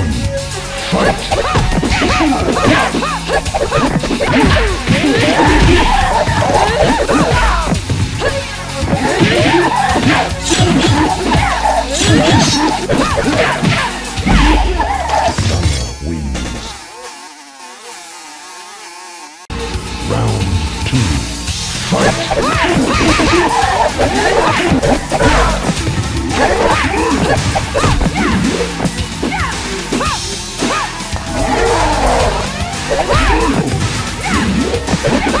Wins. Round two. Fight! Ha!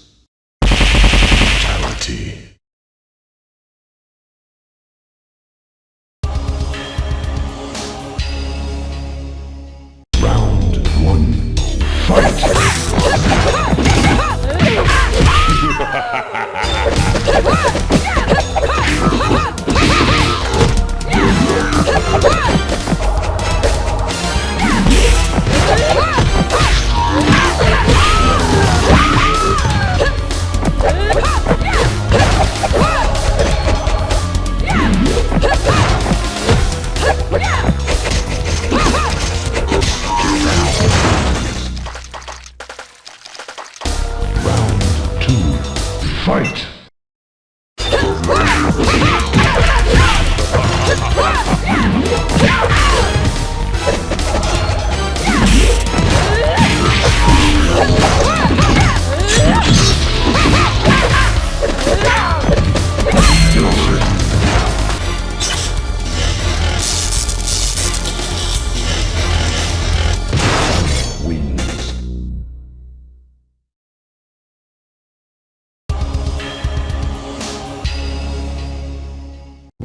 Gucci.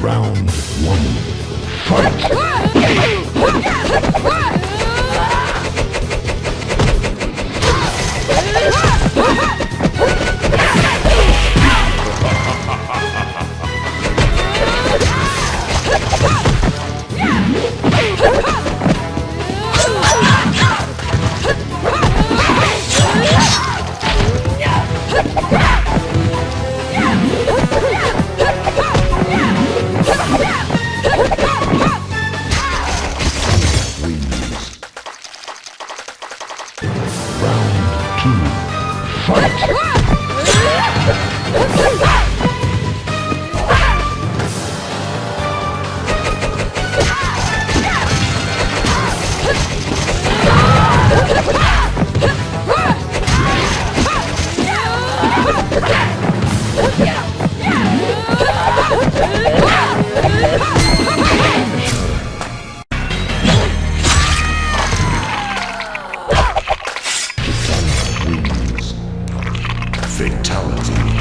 Round one. Fight! Fight! Fatality.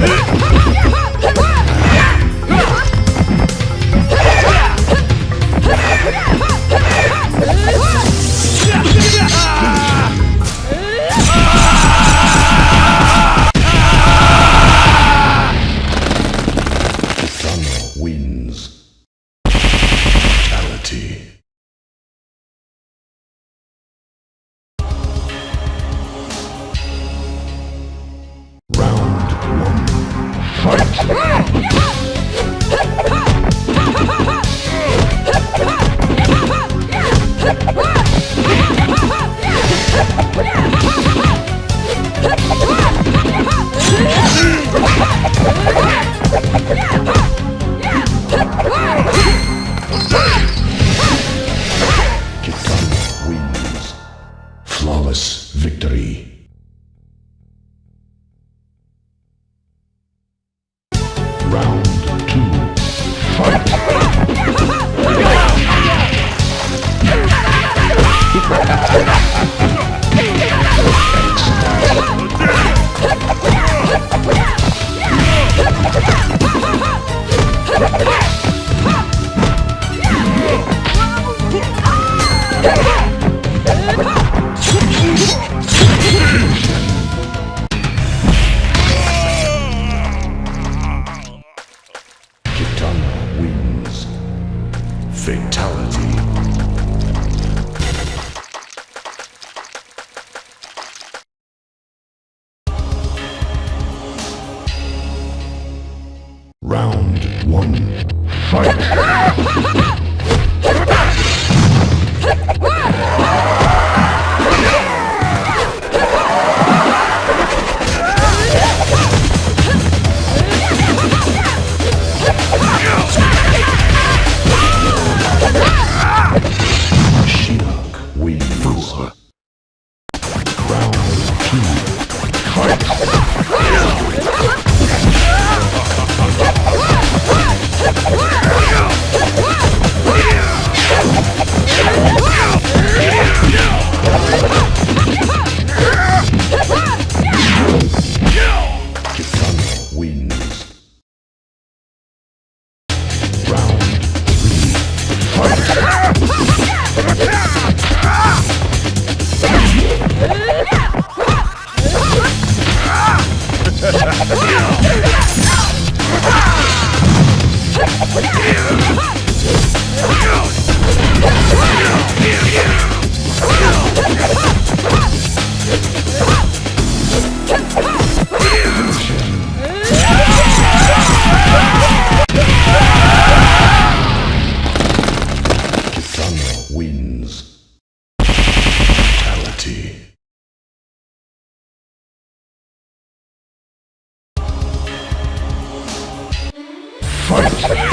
Ha ha ha! Fight!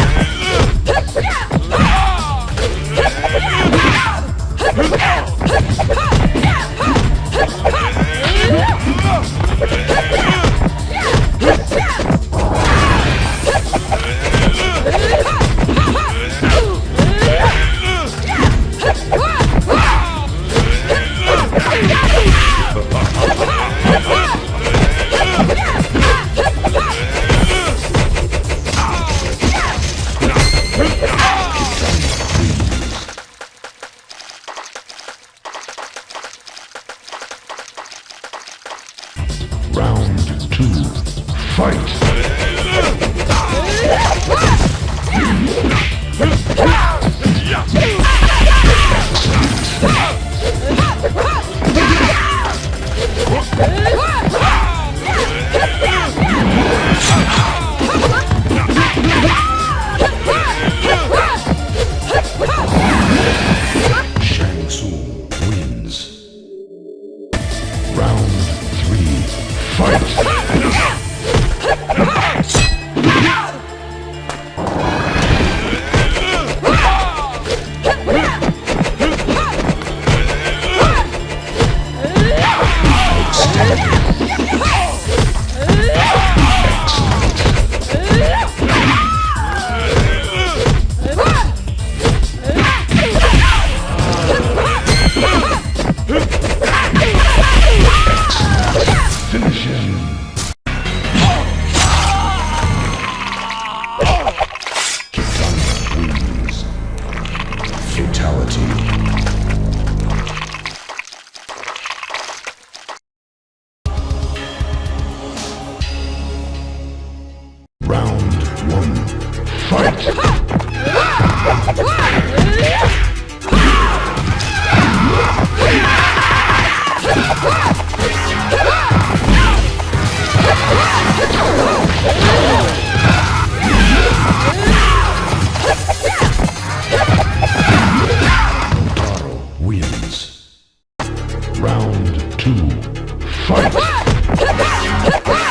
Round two, fight! Ah!